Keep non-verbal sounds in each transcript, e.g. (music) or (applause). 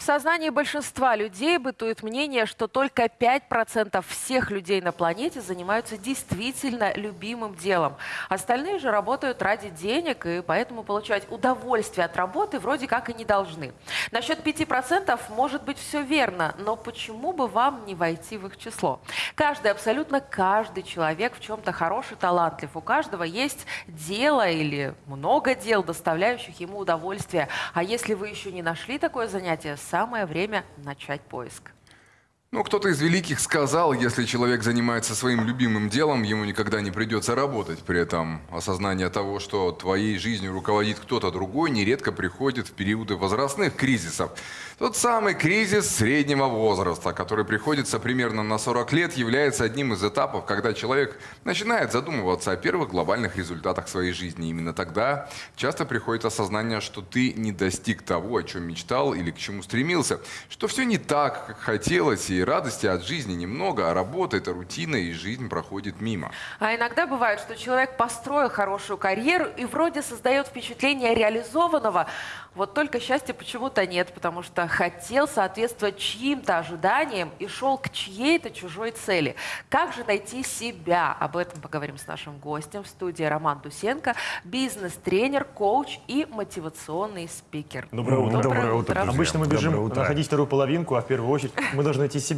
В сознании большинства людей бытует мнение, что только 5% всех людей на планете занимаются действительно любимым делом. Остальные же работают ради денег, и поэтому получать удовольствие от работы вроде как и не должны. Насчет 5% может быть все верно, но почему бы вам не войти в их число? Каждый, абсолютно каждый человек в чем-то хороший, талантлив. У каждого есть дело или много дел, доставляющих ему удовольствие. А если вы еще не нашли такое занятие, самое время начать поиск. Ну, кто-то из великих сказал, если человек занимается своим любимым делом, ему никогда не придется работать. При этом осознание того, что твоей жизнью руководит кто-то другой, нередко приходит в периоды возрастных кризисов. Тот самый кризис среднего возраста, который приходится примерно на 40 лет, является одним из этапов, когда человек начинает задумываться о первых глобальных результатах своей жизни. Именно тогда часто приходит осознание, что ты не достиг того, о чем мечтал или к чему стремился, что все не так, как хотелось, и радости от жизни немного, а работа – это рутина, и жизнь проходит мимо. А иногда бывает, что человек построил хорошую карьеру и вроде создает впечатление реализованного, вот только счастья почему-то нет, потому что хотел соответствовать чьим-то ожиданиям и шел к чьей-то чужой цели. Как же найти себя? Об этом поговорим с нашим гостем в студии Роман Дусенко, бизнес-тренер, коуч и мотивационный спикер. Доброе утро. Доброе утро. Обычно друзья. мы бежим Доброе утро. находить вторую половинку, а в первую очередь мы должны найти себя.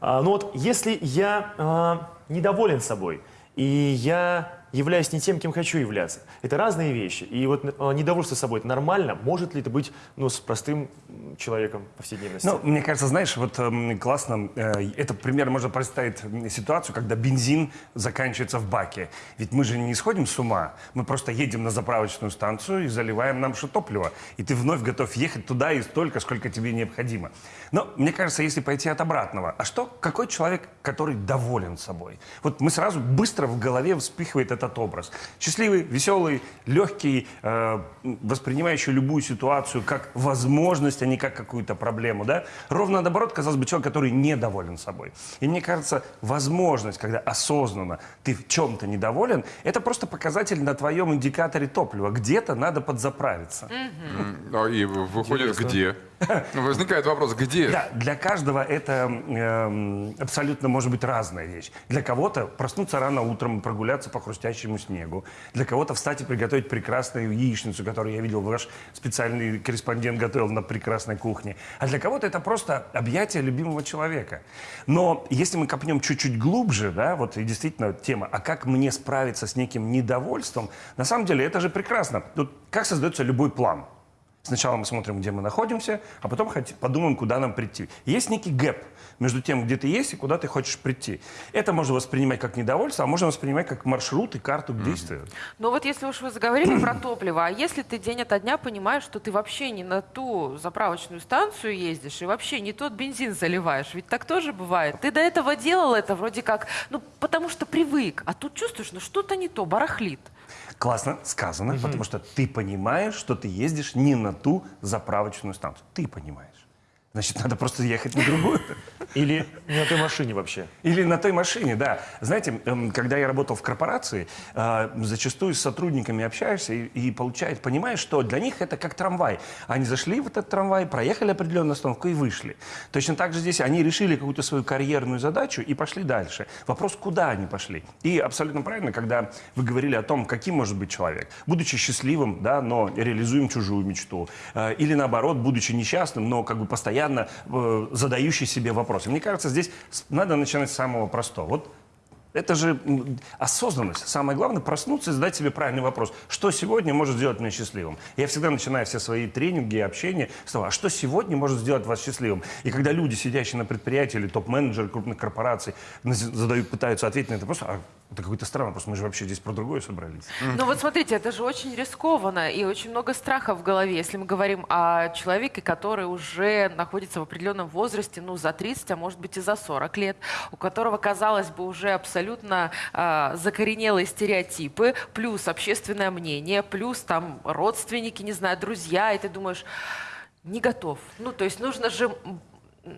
А, ну вот, если я а, недоволен собой, и я являюсь не тем, кем хочу являться, это разные вещи. И вот а, недовольство собой, это нормально? Может ли это быть ну, с простым человеком повседневности? Ну, мне кажется, знаешь, вот эм, классно, э, это пример можно представить ситуацию, когда бензин заканчивается в баке. Ведь мы же не сходим с ума, мы просто едем на заправочную станцию и заливаем нам что топливо. И ты вновь готов ехать туда и столько, сколько тебе необходимо. Но мне кажется, если пойти от обратного, а что, какой человек, который доволен собой? Вот мы сразу быстро в голове вспыхивает этот образ. Счастливый, веселый, легкий, э, воспринимающий любую ситуацию как возможность, а не как какую-то проблему, да? Ровно наоборот, казалось бы, человек, который недоволен собой. И мне кажется, возможность, когда осознанно ты в чем-то недоволен, это просто показатель на твоем индикаторе топлива. Где-то надо подзаправиться. М, а И выходит, где? (laughs) Возникает вопрос, где? Да, для каждого это эм, абсолютно может быть разная вещь. Для кого-то проснуться рано утром, прогуляться по хрустящему снегу. Для кого-то встать и приготовить прекрасную яичницу, которую я видел, ваш специальный корреспондент готовил на прекрасной кухне. А для кого-то это просто объятие любимого человека. Но если мы копнем чуть-чуть глубже, да, вот и действительно тема, а как мне справиться с неким недовольством, на самом деле это же прекрасно. Тут как создается любой план? Сначала мы смотрим, где мы находимся, а потом подумаем, куда нам прийти. Есть некий гэп между тем, где ты есть и куда ты хочешь прийти. Это можно воспринимать как недовольство, а можно воспринимать как маршрут и карту к действию. Ну вот если уж вы заговорили про топливо, а если ты день ото дня понимаешь, что ты вообще не на ту заправочную станцию ездишь и вообще не тот бензин заливаешь, ведь так тоже бывает. Ты до этого делал это вроде как, ну потому что привык, а тут чувствуешь, ну что-то не то, барахлит. Классно сказано, потому что ты понимаешь, что ты ездишь не на ту заправочную станцию. Ты понимаешь. Значит, надо просто ехать на другую. Или не на той машине вообще? Или на той машине, да. Знаете, эм, когда я работал в корпорации, э, зачастую с сотрудниками общаешься и, и получаешь, понимаешь, что для них это как трамвай. Они зашли в этот трамвай, проехали определенную остановку и вышли. Точно так же здесь они решили какую-то свою карьерную задачу и пошли дальше. Вопрос, куда они пошли. И абсолютно правильно, когда вы говорили о том, каким может быть человек. Будучи счастливым, да, но реализуем чужую мечту. Э, Или наоборот, будучи несчастным, но как бы постоянно э, задающий себе вопросы. Мне кажется, здесь надо начинать с самого простого. Вот это же осознанность. Самое главное проснуться и задать себе правильный вопрос. Что сегодня может сделать меня счастливым? Я всегда начинаю все свои тренинги и общение с того, а что сегодня может сделать вас счастливым? И когда люди, сидящие на предприятии или топ-менеджеры крупных корпораций, задают, пытаются ответить на это вопрос, а это какой-то странный вопрос, мы же вообще здесь про другое собрались. Ну вот смотрите, это же очень рискованно и очень много страха в голове, если мы говорим о человеке, который уже находится в определенном возрасте, ну за 30, а может быть и за 40 лет, у которого, казалось бы, уже абсолютно а, закоренелые стереотипы, плюс общественное мнение, плюс там родственники, не знаю, друзья, и ты думаешь, не готов. Ну то есть нужно же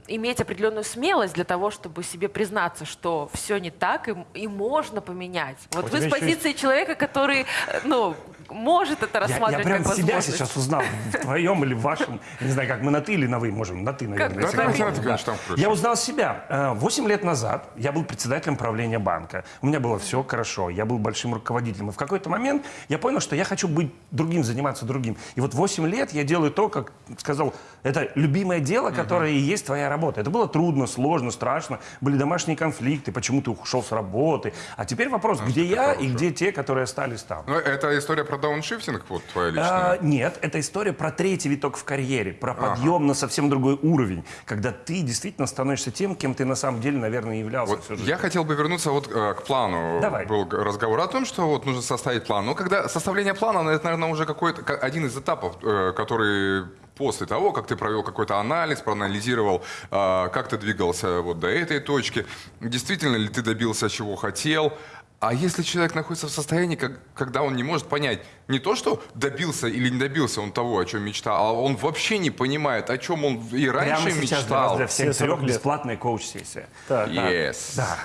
иметь определенную смелость для того, чтобы себе признаться, что все не так и, и можно поменять. Вот У вы с еще есть- позиции человека, который, э, ну, может это Я, я рассматривать прям как себя сейчас узнал, в твоем или в вашем, я не знаю, как мы на ты или на вы можем, на ты, наверное. Как- да, говорить. да, конечно. Я узнал себя. Э, Восемь лет назад я был председателем правления банка. У меня было все хорошо, я был большим руководителем. И в какой-то момент я понял, что я хочу быть другим, заниматься другим. И вот восемь лет я делаю то, как сказал, это любимое дело, которое и есть твоя работа. Это было трудно, сложно, страшно. Были домашние конфликты, почему ты ушел с работы. А теперь вопрос, где я и где те, которые остались там. Ну, это история про дауншифтинг, вот твоя А, личная. нет, это история про третий виток в карьере, про подъем на совсем другой уровень, когда ты действительно становишься тем, кем ты на самом деле, наверное, являлся Вот всю жизнь. я хотел бы вернуться вот э, к плану. Давай. Был разговор о том, что вот нужно составить план. Но когда составление плана, это, наверное, уже какой-то ка- один из этапов, э, который после того, как ты провел какой-то анализ, проанализировал, э, как ты двигался вот до этой точки, действительно ли ты добился чего хотел, а если человек находится в состоянии, как- когда он не может понять не то, что добился или не добился он того, о чем мечтал, а он вообще не понимает, о чем он и раньше Прямо сейчас для вас, мечтал. для всех Все 40 трех, лет. бесплатная коуч-сессия. Так. Yes. Да.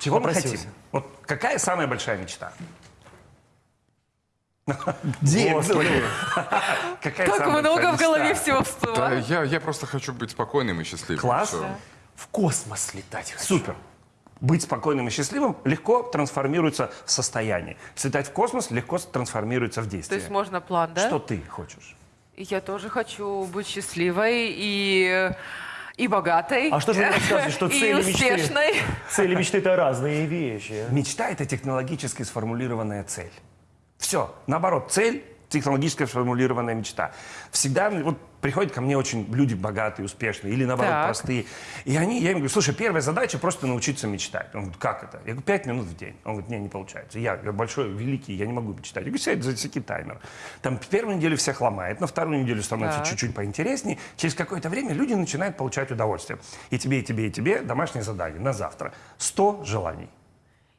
Чего мы Попросился. хотим? Вот какая самая большая мечта? Где? Господи. (laughs) Какая Как много в голове всего Да, всплывает. я, я просто хочу быть спокойным и счастливым. Класс. В космос летать хочу. Супер. Быть спокойным и счастливым легко трансформируется в состояние. Слетать в космос легко трансформируется в То действие. есть можно план, да? Что ты хочешь? Я тоже хочу быть счастливой и, и богатой. А что же вы рассказываете, что (laughs) цели мечты? Цели мечты это разные вещи. Мечта – это технологически сформулированная цель. Все. Наоборот, цель – технологически сформулированная мечта. Всегда вот приходят ко мне очень люди богатые, успешные или, наоборот, Так. простые. И они, я им говорю, слушай, первая задача – просто научиться мечтать. Он говорит, как это? Я говорю, пять минут в день. Он говорит, не, не получается. Я, я большой, великий, я не могу мечтать. Я говорю, сядь, засеки таймер. Там первую неделю всех ломает, на вторую неделю становится чуть-чуть поинтереснее. Через какое-то время люди начинают получать удовольствие. И тебе, и тебе, и тебе домашнее задание на завтра. 100 желаний.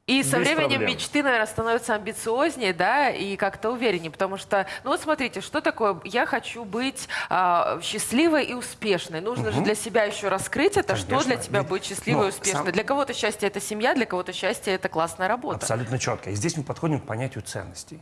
И со Без временем проблем. мечты, наверное, становятся амбициознее, да, и как-то увереннее, потому что, ну вот смотрите, что такое, я хочу быть а, счастливой и успешной. Нужно же для себя еще раскрыть это, что Конечно. для тебя Ведь, быть счастливой ну, и успешной. сам- Для кого-то счастье это семья, для кого-то счастье это классная работа. Абсолютно четко. И здесь мы подходим к понятию ценностей.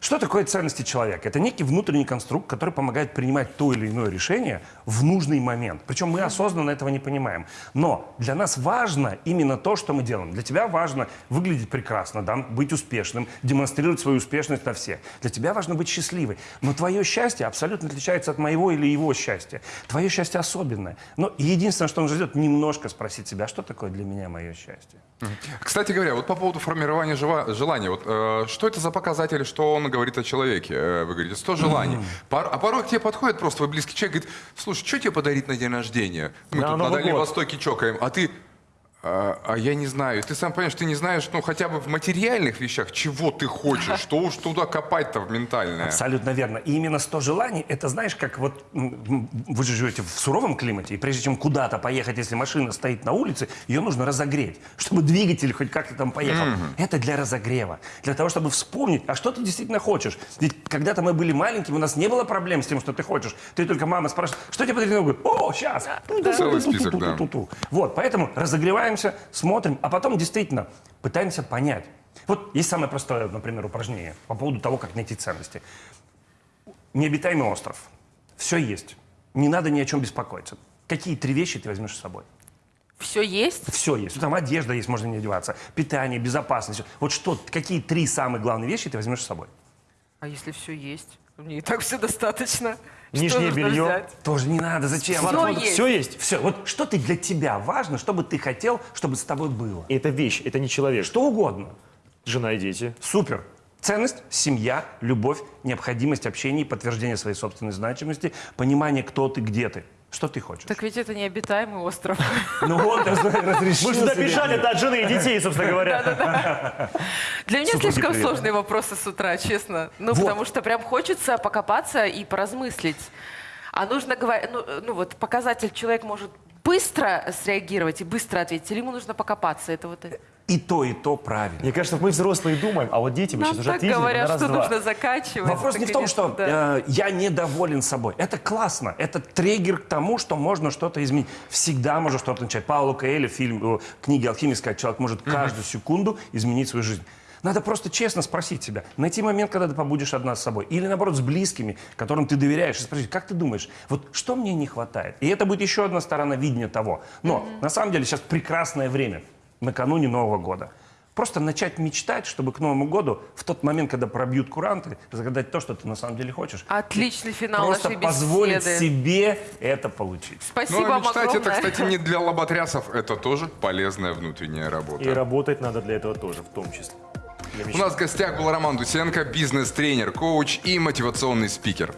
Что такое ценности человека? Это некий внутренний конструкт, который помогает принимать то или иное решение в нужный момент. Причем мы осознанно этого не понимаем. Но для нас важно именно то, что мы делаем. Для тебя важно выглядеть прекрасно, да, быть успешным, демонстрировать свою успешность на всех. Для тебя важно быть счастливой. Но твое счастье абсолютно отличается от моего или его счастья. Твое счастье особенное. Но единственное, что нужно сделать, немножко спросить себя, что такое для меня мое счастье. Кстати говоря, вот по поводу формирования желания, вот э, что это за показатель, что он говорит о человеке? Э, вы говорите, 100 желаний. Пор- а порой к тебе подходит просто твой близкий человек, говорит, слушай, что тебе подарить на день рождения? Мы На тут на Дальнем год. Востоке чокаем, а ты... А, а я не знаю. Ты сам понимаешь, ты не знаешь, ну, хотя бы в материальных вещах, чего ты хочешь, что уж туда копать-то в ментальное. Абсолютно верно. И именно 100 желаний, это знаешь, как вот вы же живете в суровом климате, и прежде чем куда-то поехать, если машина стоит на улице, ее нужно разогреть, чтобы двигатель хоть как-то там поехал. Это для разогрева, для того, чтобы вспомнить, а что ты действительно хочешь. Ведь когда-то мы были маленькими, у нас не было проблем с тем, что ты хочешь. Ты только мама спрашивает, что тебе? Говорит, О, сейчас. Целый список, да. Вот, поэтому разогреваемся, смотрим, а потом действительно пытаемся понять. Вот есть самое простое, например, упражнение по поводу того, как найти ценности. Необитаемый остров. Все есть. Не надо ни о чем беспокоиться. Какие три вещи ты возьмешь с собой? Все есть? Все есть. Там одежда есть, можно не одеваться. Питание, безопасность. Вот что, какие три самые главные вещи ты возьмешь с собой? А если все есть? Мне и так все достаточно. Нижнее белье. взять? Тоже не надо, зачем? Всё Смартфон- есть. Все есть. Все. Вот что ты для тебя важно, что бы ты хотел, чтобы с тобой было? Это вещь, это не человек. Что угодно. Жена и дети. Супер. Ценность, семья, любовь, необходимость общения, подтверждение своей собственной значимости, понимание, кто ты, где ты. Что ты хочешь? Так ведь это необитаемый остров. (laughs) Ну вот, разрешил Мы написали это от жены и детей, собственно говоря. Для меня слишком сложные вопросы с утра, честно. Ну, потому что прям хочется покопаться и поразмыслить. А нужно говорить, ну, ну вот показатель человек может быстро среагировать и быстро ответить, или ему нужно покопаться. Это вот... И то, и то правильно. Мне кажется, мы взрослые думаем, а вот дети мы Нам сейчас уже ответили на говорят, что раз-два. нужно заканчивать. Вопрос Это, не в том, что да. э, я недоволен собой. Это классно. Это триггер к тому, что можно что-то изменить. Всегда можно что-то начать. Пауло Коэльо, фильм, э, книги «Алхимик» сказать, человек может каждую секунду изменить свою жизнь. Надо просто честно спросить себя, найти момент, когда ты побудешь одна с собой, или наоборот с близкими, которым ты доверяешь, и спросить, как ты думаешь, вот что мне не хватает? И это будет еще одна сторона видения того. Но на самом деле сейчас прекрасное время, накануне Нового года. Просто начать мечтать, чтобы к Новому году, в тот момент, когда пробьют куранты, загадать то, что ты на самом деле хочешь. Отличный финал Просто нашей позволить беседы. себе это получить. Спасибо Ну, а мечтать огромное. это, кстати, не (laughs) для лоботрясов, это тоже полезная внутренняя работа. И работать надо для этого тоже, в том числе. У нас в гостях был Роман Дусенко, бизнес-тренер, коуч и мотивационный спикер.